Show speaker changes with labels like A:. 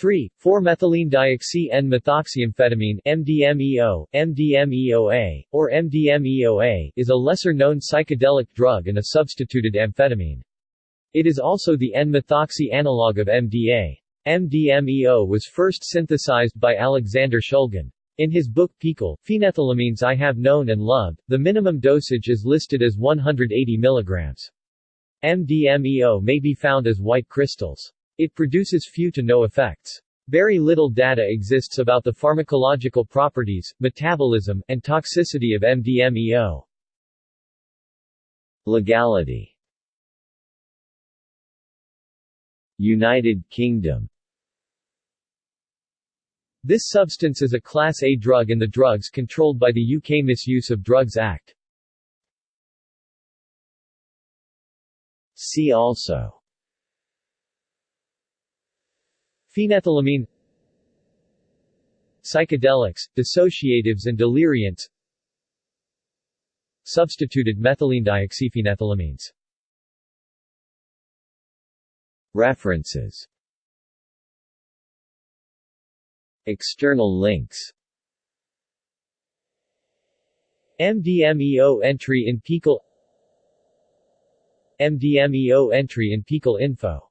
A: 3. 4-methylene-dioxy-N-methoxyamphetamine MDMEO, MDMEOA, or MDMEOA is a lesser-known psychedelic drug and a substituted amphetamine. It is also the N-methoxy analog of MDA. MDMEO was first synthesized by Alexander Shulgin. In his book PiHKAL, Phenethylamines I Have Known and Loved, the minimum dosage is listed as 180 mg. MDMEO may be found as white crystals. It produces few to no effects. Very little data exists about the pharmacological properties, metabolism, and toxicity of MDMEO.
B: Legality United Kingdom
A: This substance is a Class A drug in the drugs controlled by the UK Misuse of Drugs Act.
B: See also
A: Phenethylamine Psychedelics, dissociatives and deliriants Substituted methylene dioxyphenethylamines.
B: References. External links.
A: MDMEO entry in PiHKAL MDMEO entry in PiHKAL info